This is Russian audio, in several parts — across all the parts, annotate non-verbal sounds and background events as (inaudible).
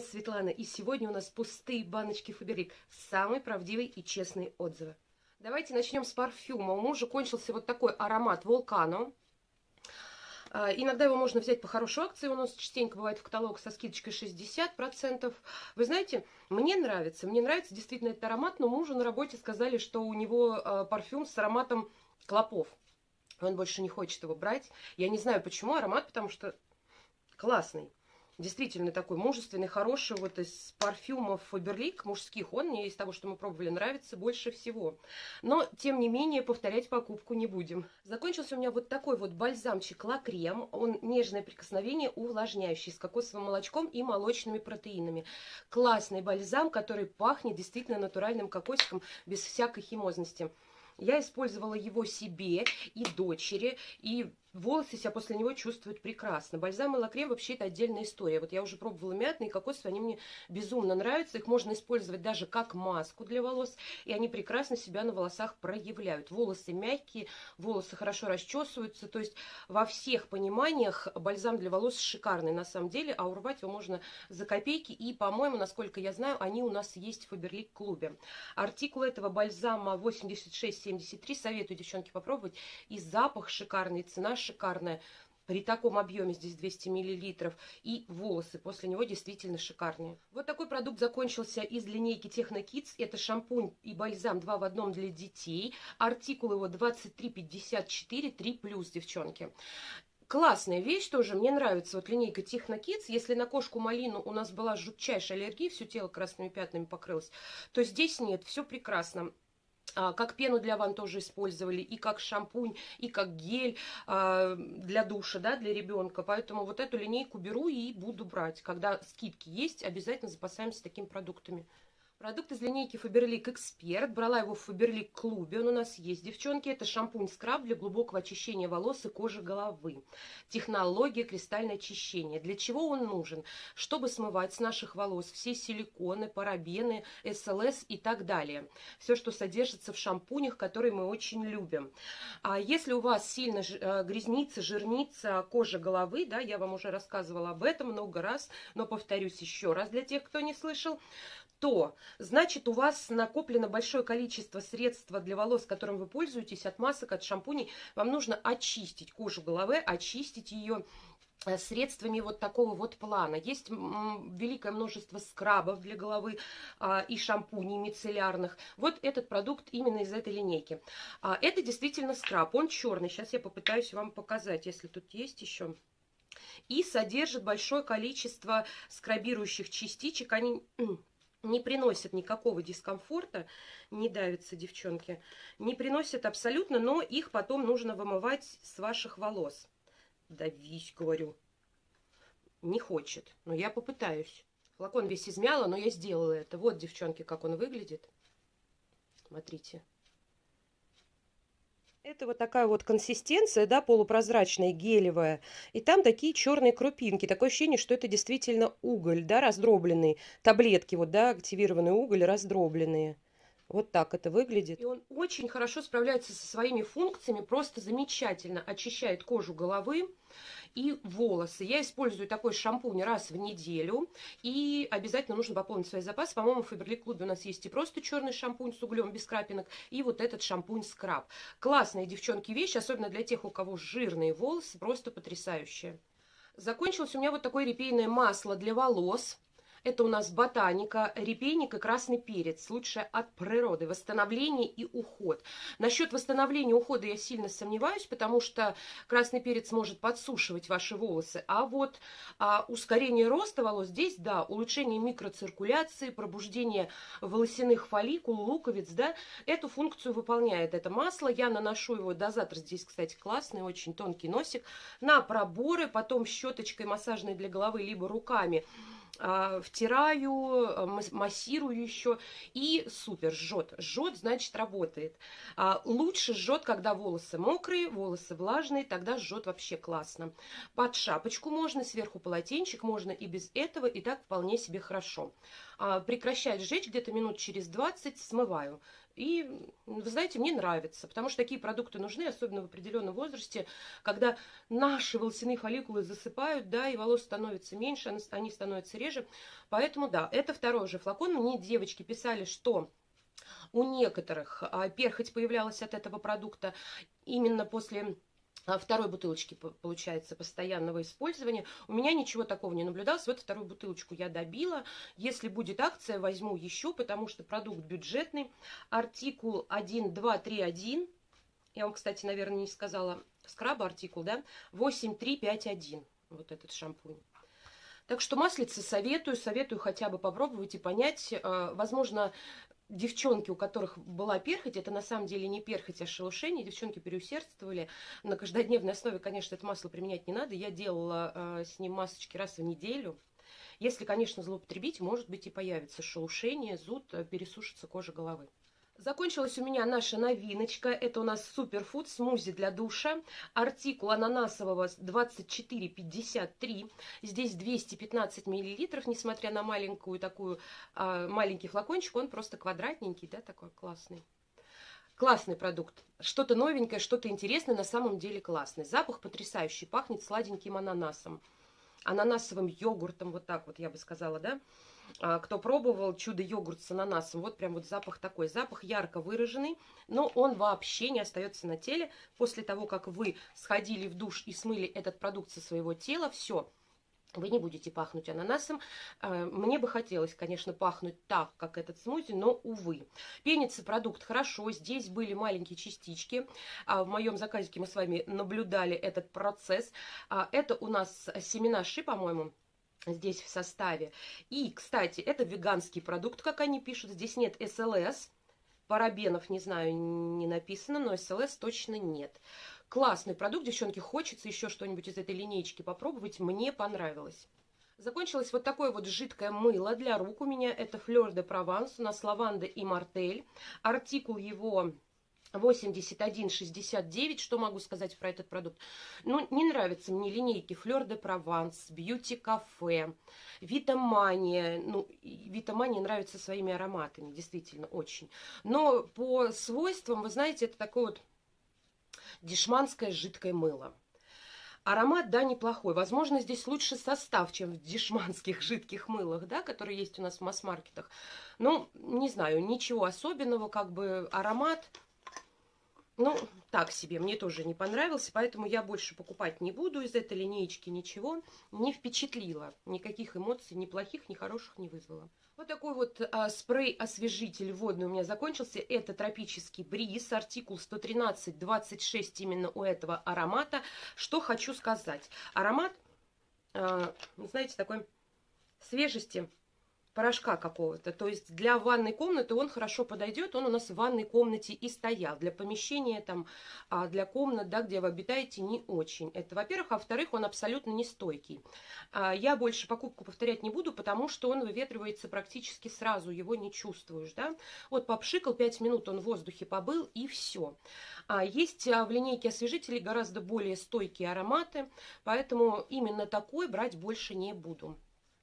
вами Светлана, и сегодня у нас пустые баночки Фаберлик. Самые правдивые и честные отзывы. Давайте начнем с парфюма. У мужа кончился вот такой аромат Волкано. А, иногда его можно взять по хорошей акции, у нас частенько бывает в каталог со скидочкой 60%. Вы знаете, мне нравится, мне нравится действительно этот аромат, но мужу на работе сказали, что у него а, парфюм с ароматом клопов. Он больше не хочет его брать. Я не знаю почему аромат, потому что классный действительно такой мужественный, хороший, вот из парфюмов Фаберлик мужских, он мне из того, что мы пробовали, нравится больше всего. Но, тем не менее, повторять покупку не будем. Закончился у меня вот такой вот бальзамчик Ла-Крем, он нежное прикосновение, увлажняющий, с кокосовым молочком и молочными протеинами. Классный бальзам, который пахнет действительно натуральным кокосиком, без всякой химозности. Я использовала его себе и дочери, и волосы себя после него чувствуют прекрасно. Бальзам и лакрем вообще это отдельная история. Вот я уже пробовала мятные кокосовые, они мне безумно нравятся. Их можно использовать даже как маску для волос, и они прекрасно себя на волосах проявляют. Волосы мягкие, волосы хорошо расчесываются. То есть во всех пониманиях бальзам для волос шикарный на самом деле, а урвать его можно за копейки. И, по-моему, насколько я знаю, они у нас есть в Фаберлик клубе. Артикул этого бальзама 8673. Советую, девчонки, попробовать. И запах шикарный, цена шикарная. При таком объеме, здесь 200 миллилитров, и волосы после него действительно шикарные. Вот такой продукт закончился из линейки Kids. Это шампунь и бальзам 2 в одном для детей. Артикул его 2354, 3+, девчонки. Классная вещь тоже, мне нравится вот линейка Kids. Если на кошку малину у нас была жутчайшая аллергия, все тело красными пятнами покрылось, то здесь нет, все прекрасно. А, как пену для ванн тоже использовали, и как шампунь, и как гель а, для душа, да, для ребенка. Поэтому вот эту линейку беру и буду брать. Когда скидки есть, обязательно запасаемся такими продуктами. Продукт из линейки Faberlic Expert. Брала его в Faberlic клубе. Он у нас есть, девчонки. Это шампунь-скраб для глубокого очищения волос и кожи головы. Технология кристальное очищение. Для чего он нужен? Чтобы смывать с наших волос все силиконы, парабены, СЛС и так далее. Все, что содержится в шампунях, которые мы очень любим. А если у вас сильно э, грязнится, жирнится кожа головы, да, я вам уже рассказывала об этом много раз, но повторюсь еще раз для тех, кто не слышал, то значит у вас накоплено большое количество средств для волос, которым вы пользуетесь, от масок, от шампуней. Вам нужно очистить кожу головы, очистить ее э, средствами вот такого вот плана. Есть великое множество скрабов для головы а, и шампуней мицеллярных. Вот этот продукт именно из этой линейки. А, это действительно скраб, он черный. Сейчас я попытаюсь вам показать, если тут есть еще. И содержит большое количество скрабирующих частичек. Они (clears throat) не приносят никакого дискомфорта, не давятся девчонки, не приносят абсолютно, но их потом нужно вымывать с ваших волос. Давись, говорю. Не хочет, но я попытаюсь. Флакон весь измяла, но я сделала это. Вот, девчонки, как он выглядит. Смотрите. Это вот такая вот консистенция, да, полупрозрачная, гелевая. И там такие черные крупинки. Такое ощущение, что это действительно уголь, да, раздробленный. Таблетки, вот, да, активированный уголь, раздробленные. Вот так это выглядит. И он очень хорошо справляется со своими функциями, просто замечательно очищает кожу головы и волосы. Я использую такой шампунь раз в неделю. И обязательно нужно пополнить свои запасы. По-моему, в Фаберлик клубе у нас есть и просто черный шампунь с углем без крапинок, и вот этот шампунь-скраб. Классные, девчонки, вещи, особенно для тех, у кого жирные волосы, просто потрясающие. Закончилось у меня вот такое репейное масло для волос. Это у нас ботаника, репейник и красный перец. Лучшее от природы. Восстановление и уход. Насчет восстановления ухода я сильно сомневаюсь, потому что красный перец может подсушивать ваши волосы. А вот а, ускорение роста волос здесь, да, улучшение микроциркуляции, пробуждение волосяных фолликул, луковиц, да, эту функцию выполняет это масло. Я наношу его дозатор. Здесь, кстати, классный, очень тонкий носик. На проборы, потом щеточкой массажной для головы, либо руками а, втираю, а, массирую еще, и супер, жжет. Жжет, значит, работает. А, лучше жжет, когда волосы мокрые, волосы влажные, тогда жжет вообще классно. Под шапочку можно, сверху полотенчик, можно и без этого, и так вполне себе хорошо. а, прекращать сжечь где-то минут через 20, смываю. И, вы знаете, мне нравится, потому что такие продукты нужны, особенно в определенном возрасте, когда наши волосяные фолликулы засыпают, да, и волос становится меньше, они становятся реже. Поэтому, да, это второй же флакон. Мне девочки писали, что у некоторых а, перхоть появлялась от этого продукта именно после а, второй бутылочки, получается, постоянного использования. У меня ничего такого не наблюдалось. Вот вторую бутылочку я добила. Если будет акция, возьму еще, потому что продукт бюджетный. Артикул 1231. Я вам, кстати, наверное, не сказала. Скраб артикул, да? 8351. Вот этот шампунь. Так что маслицы советую, советую хотя бы попробовать и понять. Э, возможно, девчонки, у которых была перхоть, это на самом деле не перхоть, а шелушение, девчонки переусердствовали. На каждодневной основе, конечно, это масло применять не надо. Я делала э, с ним масочки раз в неделю. Если, конечно, злоупотребить, может быть и появится шелушение, зуд, э, пересушится кожа головы. Закончилась у меня наша новиночка. Это у нас суперфуд смузи для душа. Артикул ананасового 24,53. Здесь 215 миллилитров, несмотря на маленькую такую, а, маленький флакончик. Он просто квадратненький, да, такой классный. Классный продукт. Что-то новенькое, что-то интересное, на самом деле классный. Запах потрясающий, пахнет сладеньким ананасом. Ананасовым йогуртом, вот так вот я бы сказала, да. А, кто пробовал чудо-йогурт с ананасом, вот прям вот запах такой. Запах ярко выраженный, но он вообще не остается на теле. После того, как вы сходили в душ и смыли этот продукт со своего тела, все, вы не будете пахнуть ананасом. А, мне бы хотелось, конечно, пахнуть так, как этот смузи, но, увы. Пенится продукт хорошо, здесь были маленькие частички. А, в моем заказике мы с вами наблюдали этот процесс. Это у нас семена ши, по-моему, здесь в составе. И, кстати, это веганский продукт, как они пишут. Здесь нет СЛС. Парабенов, не знаю, не написано, но СЛС точно нет. Классный продукт, девчонки, хочется еще что-нибудь из этой линейки попробовать. Мне понравилось. Закончилось вот такое вот жидкое мыло для рук. У меня это Флёр де Прованс, у нас лаванда и мартель. Артикул его 81,69. Что могу сказать про этот продукт? Ну, не нравятся мне линейки Fleur de Provence, Beauty Cafe, Витамания. Ну, Витамания нравится своими ароматами, действительно, очень. Но по свойствам, вы знаете, это такое вот дешманское жидкое мыло. Аромат, да, неплохой. Возможно, здесь лучше состав, чем в дешманских жидких мылах, да, которые есть у нас в масс-маркетах. Ну, не знаю, ничего особенного, как бы аромат ну, так себе, мне тоже не понравился, поэтому я больше покупать не буду из этой линеечки ничего. Не впечатлило, никаких эмоций, ни плохих, ни хороших не вызвало. Вот такой вот а, спрей-освежитель водный у меня закончился. Это тропический бриз, артикул 113-26 именно у этого аромата. Что хочу сказать. Аромат, а, знаете, такой свежести порошка какого-то. То есть для ванной комнаты он хорошо подойдет. Он у нас в ванной комнате и стоял. Для помещения, там, а для комнат, да, где вы обитаете, не очень. Это, во-первых. А во-вторых, он абсолютно не стойкий. А я больше покупку повторять не буду, потому что он выветривается практически сразу. Его не чувствуешь, да. Вот попшикал, 5 минут он в воздухе побыл и все. А есть в линейке освежителей гораздо более стойкие ароматы. Поэтому именно такой брать больше не буду.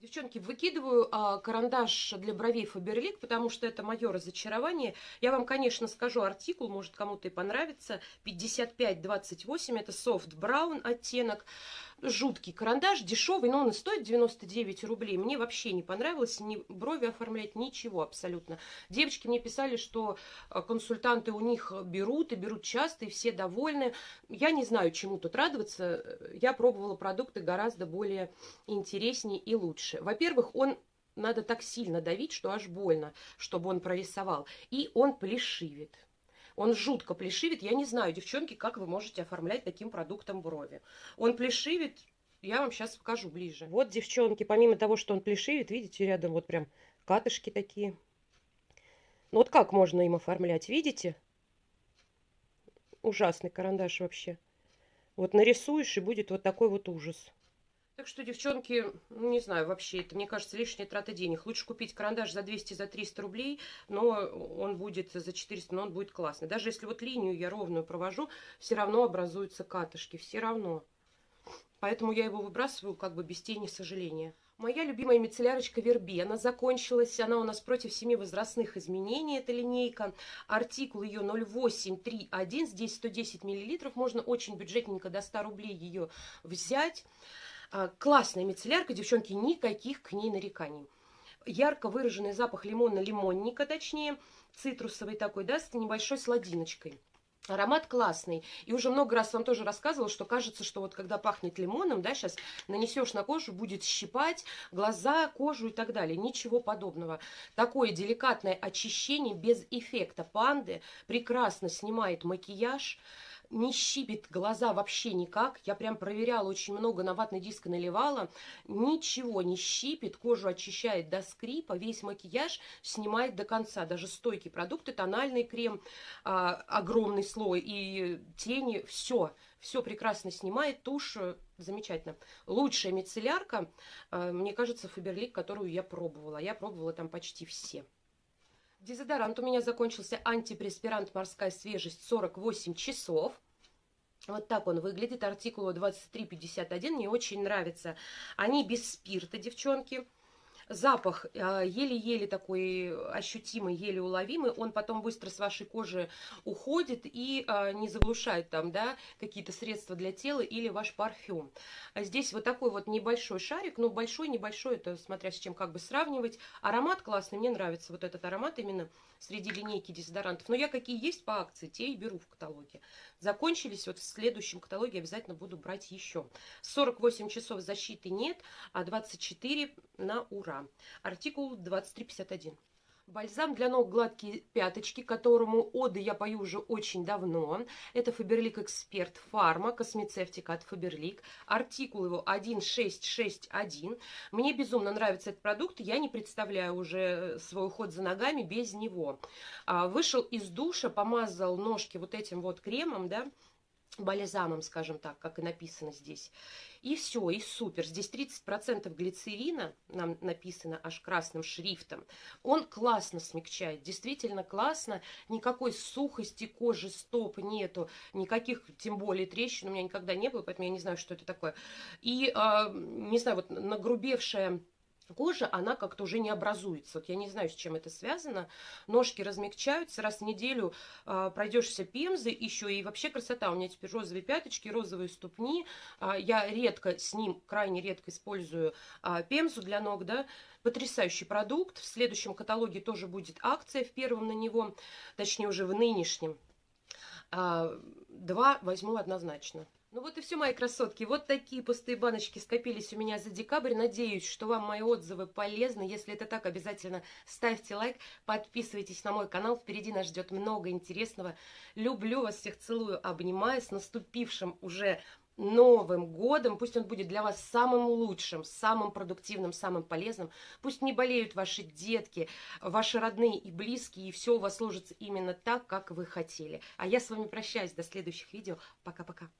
Девчонки, выкидываю а, карандаш для бровей Фаберлик, потому что это мое разочарование. Я вам, конечно, скажу артикул, может кому-то и понравится. 5528, это soft brown оттенок жуткий карандаш, дешевый, но он и стоит 99 рублей. Мне вообще не понравилось ни брови оформлять, ничего абсолютно. Девочки мне писали, что э, консультанты у них берут и берут часто, и все довольны. Я не знаю, чему тут радоваться. Я пробовала продукты гораздо более интереснее и лучше. Во-первых, он надо так сильно давить, что аж больно, чтобы он прорисовал. И он плешивит. Он жутко плешивит. Я не знаю, девчонки, как вы можете оформлять таким продуктом брови. Он плешивит, я вам сейчас покажу ближе. Вот, девчонки, помимо того, что он плешивит, видите, рядом вот прям катышки такие. Ну вот как можно им оформлять, видите? Ужасный карандаш вообще. Вот нарисуешь, и будет вот такой вот ужас. Так что, девчонки, ну, не знаю, вообще, это, мне кажется, лишняя трата денег. Лучше купить карандаш за 200, за 300 рублей, но он будет за 400, но он будет классный. Даже если вот линию я ровную провожу, все равно образуются катышки, все равно. Поэтому я его выбрасываю как бы без тени сожаления. Моя любимая мицеллярочка Вербена закончилась. Она у нас против семи возрастных изменений, эта линейка. Артикул ее 0831, здесь 110 миллилитров. Можно очень бюджетненько до 100 рублей ее взять. А, классная мицеллярка, девчонки, никаких к ней нареканий. Ярко выраженный запах лимона-лимонника, точнее, цитрусовый такой, да, с небольшой сладиночкой. Аромат классный. И уже много раз вам тоже рассказывала, что кажется, что вот когда пахнет лимоном, да, сейчас нанесешь на кожу, будет щипать глаза, кожу и так далее. Ничего подобного. Такое деликатное очищение без эффекта панды прекрасно снимает макияж не щипит глаза вообще никак. Я прям проверяла очень много, на ватный диск наливала. Ничего не щипит, кожу очищает до скрипа, весь макияж снимает до конца. Даже стойкие продукты, тональный крем, а, огромный слой и тени, все. Все прекрасно снимает, тушь э, замечательно. Лучшая мицеллярка, э, мне кажется, Фаберлик, которую я пробовала. Я пробовала там почти все. Дезодорант у меня закончился антипреспирант «Морская свежесть» 48 часов. Вот так он выглядит, артикул 2351, мне очень нравится. Они без спирта, девчонки. Запах а, еле-еле такой ощутимый, еле уловимый, он потом быстро с вашей кожи уходит и а, не заглушает там, да, какие-то средства для тела или ваш парфюм. А здесь вот такой вот небольшой шарик, ну большой, небольшой, это смотря с чем как бы сравнивать. Аромат классный, мне нравится вот этот аромат именно среди линейки дезодорантов. Но я какие есть по акции, те и беру в каталоге. Закончились, вот в следующем каталоге обязательно буду брать еще. 48 часов защиты нет, а 24 на ура. Артикул 2351. Бальзам для ног гладкие пяточки, которому оды я пою уже очень давно. Это Фаберлик Эксперт Фарма, космецевтика от Фаберлик. Артикул его 1661. Мне безумно нравится этот продукт, я не представляю уже свой уход за ногами без него. А, вышел из душа, помазал ножки вот этим вот кремом, да, бальзамом, скажем так, как и написано здесь. И все, и супер. Здесь 30% глицерина, нам написано аж красным шрифтом. Он классно смягчает, действительно классно. Никакой сухости кожи, стоп нету, никаких, тем более трещин у меня никогда не было, поэтому я не знаю, что это такое. И, э, не знаю, вот нагрубевшая кожа, она как-то уже не образуется. Вот я не знаю, с чем это связано. Ножки размягчаются, раз в неделю э, пройдешься пемзы, еще и вообще красота. У меня теперь розовые пяточки, розовые ступни. Э, я редко с ним, крайне редко использую э, пемзу для ног, да. Потрясающий продукт. В следующем каталоге тоже будет акция в первом на него, точнее уже в нынешнем. Э, два возьму однозначно. Ну вот и все, мои красотки. Вот такие пустые баночки скопились у меня за декабрь. Надеюсь, что вам мои отзывы полезны. Если это так, обязательно ставьте лайк, подписывайтесь на мой канал. Впереди нас ждет много интересного. Люблю вас всех, целую, обнимаю. С наступившим уже Новым годом. Пусть он будет для вас самым лучшим, самым продуктивным, самым полезным. Пусть не болеют ваши детки, ваши родные и близкие, и все у вас сложится именно так, как вы хотели. А я с вами прощаюсь. До следующих видео. Пока-пока.